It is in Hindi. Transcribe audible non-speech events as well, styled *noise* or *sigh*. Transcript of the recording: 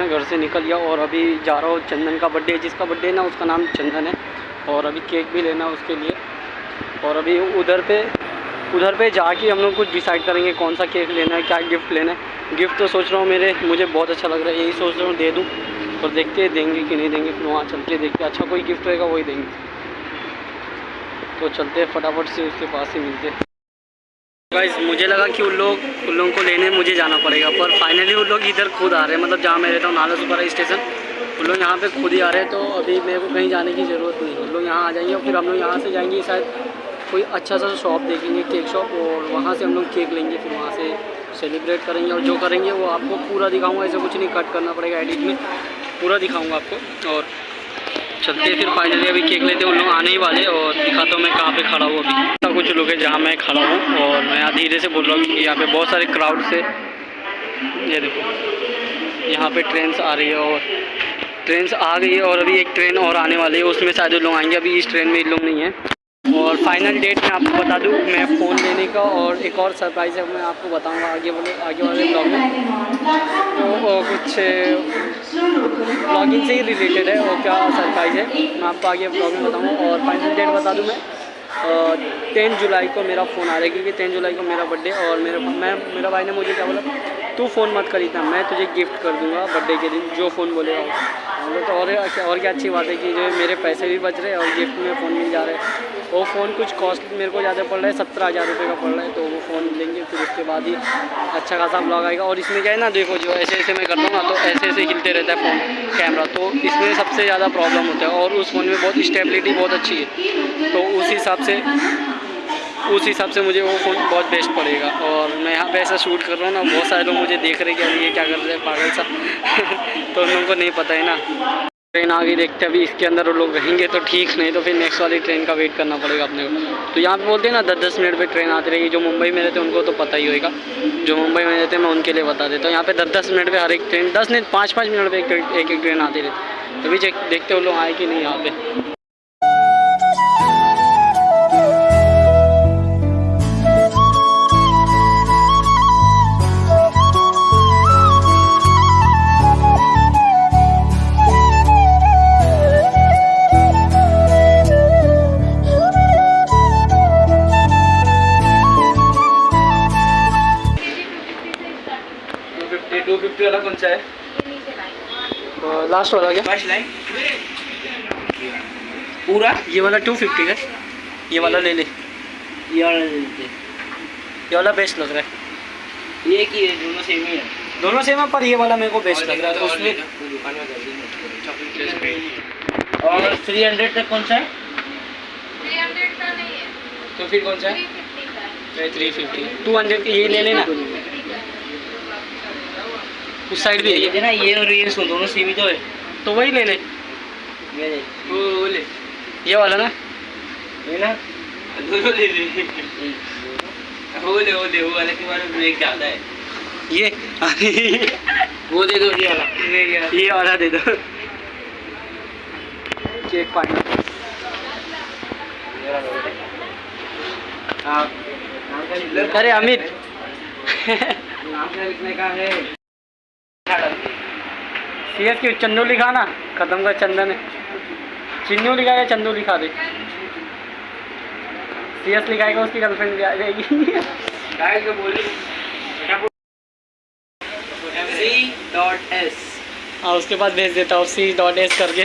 मैं घर से निकल गया और अभी जा रहा हूँ चंदन का बर्थडे जिसका बर्थडे ना, उसका नाम चंदन है। और अभी केक भी लेना है उसके लिए। और अभी उधर पे उधर पे जाके हम लोग कुछ डिसाइड करेंगे कौन सा केक लेना है, क्या गिफ्ट लेना है। गिफ्ट तो सोच रहा हूँ मेरे, मुझे बहुत अच्छा लग रहा है। यही सोच रहा हूँ दे दूँ। और देखते हैं, देंगे कि नहीं देंगे। फिर वहाँ चल के देखते अच्छा कोई गिफ्ट रहेगा, वही देंगे। तो चलते फटाफट से, उसके पास ही मिलते गाइस मुझे लगा कि उन लोग उन लोगों को लेने मुझे जाना पड़ेगा, पर फाइनली उन लोग इधर खुद आ रहे हैं। मतलब जहाँ मैं रहता हूँ, नाला सुपारा स्टेशन, उन लोग यहाँ पे खुद ही आ रहे हैं। तो अभी मेरे को कहीं जाने की ज़रूरत नहीं उन लोग यहाँ आ जाएँगे और फिर हम लोग यहाँ से जाएँगे, शायद कोई अच्छा सा शॉप देखेंगे केक शॉप और वहाँ से हम लोग केक लेंगे, फिर वहाँ से सेलिब्रेट करेंगे। और जो करेंगे, वो आपको पूरा दिखाऊँगा। ऐसा कुछ नहीं कट करना पड़ेगा एडिट में। पूरा दिखाऊँगा आपको। और चलते फिर फाइनली अभी केक लेते हैं। उन लोग आने ही वाले और दिखाता हूँ मैं कहाँ पे खड़ा हूँ अभी। ऐसा कुछ लोग है जहाँ मैं खड़ा हूँ और मैं यहाँ धीरे से बोल रहा हूँ कि यहाँ पे बहुत सारे क्राउड से ये देखो। यहाँ पे ट्रेन आ रही है और ट्रेन आ गई है और अभी एक ट्रेन और आने वाली है। उसमें शायद लोग आएँगे। अभी इस ट्रेन में लोग नहीं है। और फाइनल डेट मैं आपको बता दूँ, मैं फ़ोन लेने का और एक और सरप्राइज़ है, मैं आपको बताऊँगा आगे वाले आगे वाले ब्लॉग में। तो कुछ ब्लॉगिंग से ही रिलेटेड है और क्या सरप्राइज़ है, मैं आपको आगे ब्लॉग में बताऊँगा और फाइनल डेट बता दूँ मैं। टेन जुलाई को मेरा फ़ोन आ रहा है, क्योंकि टेन जुलाई को मेरा बर्थडे और मेरे, मैं, मेरा भाई ने मुझे क्या बोला, तू फ़ोन मत करी था मैं तुझे गिफ्ट कर दूँगा बर्थडे के दिन, जो फ़ोन बोलेगा तो और और क्या अच्छी बात है कि जो मेरे पैसे भी बच रहे और गिफ्ट में फ़ोन मिल जा रहे हैं। वो फ़ोन कुछ कॉस्ट मेरे को ज़्यादा पड़ रहा है, सत्रह हज़ार रुपये का पड़ रहा है तो वो फ़ोन लेंगे, फिर उसके बाद ही अच्छा खासा ब्लॉग आएगा। और इसमें क्या है ना, देखो जो ऐसे ऐसे मैं करता हूँ ना तो ऐसे ऐसे हिलते रहता है फ़ोन कैमरा तो इसमें सबसे ज़्यादा प्रॉब्लम होता है। और उस फ़ोन में बहुत स्टेबिलिटी बहुत अच्छी है तो उस हिसाब से, उस हिसाब से मुझे वो फ़ोन बहुत बेस्ट पड़ेगा। और मैं यहाँ पे ऐसा शूट कर रहा हूँ ना, बहुत सारे लोग मुझे देख रहे हैं कि अभी ये क्या कर रहे हैं, पागल सा। *laughs* तो उन लोगों को नहीं पता है ना। ट्रेन आ गई देखते अभी इसके अंदर वो लोग रहेंगे तो ठीक, नहीं तो फिर नेक्स्ट वाली ट्रेन का वेट करना पड़ेगा अपने को। तो यहाँ पे बोलते हैं ना दस दस मिनट पे ट्रेन आती रहेगी। जो मुंबई में रहते हैं, उनको तो पता ही होगा जो मुंबई में रहते हैं, मैं उनके लिए बता देता हूँ। यहाँ पे दस दस मिनट पे हर एक ट्रेन दस नहीं पाँच पाँच मिनट पर एक एक ट्रेन आती रहती अभी देखते वो लोग आए कि नहीं यहाँ पे फिफ्टी वाला कौन सा है? लास्ट वाला क्या? फ़र्स्ट लाइन पूरा? ये वाला टू फिफ्टी का ये वाला ले ले। ये वाला ले लेते ये वाला बेस्ट लग रहा है। ये की है दोनों सेम ही है। दोनों सेम है पर ये वाला मेरे को बेस्ट लग रहा है उसमें और थ्री हंड्रेड तक कौन सा है? 300 का नहीं है। तो फिर कौन सा है? 350 का है। थ्री फिफ्टी टू हंड्रेड ये ले लेना। उस साइड भी है। ये ना ये और ये सुन दोनों सेम ही तो है। तो वही ले ले ये ले। वो वो ले। ये वाला ना? ये ना? *laughs* दोनों ले। ले वो ले वो ले वो वाले के बारे में एक ज़्यादा है। ये? वो दे दो ये वाला। ये ये वाला। दे दो। केक पानी अरे अमित। नाम क्या लिखने का है? सी एस की चंदू लिखा ना खत्म का चंदन। है चिन्नू लिखा या चंदू लिखा दे? सी एस लिखाएगा उसकी गर्लफ्रेंड भी आ जाएगी। एस और उसके बाद भेज देता हूँ सी डॉट एस करके।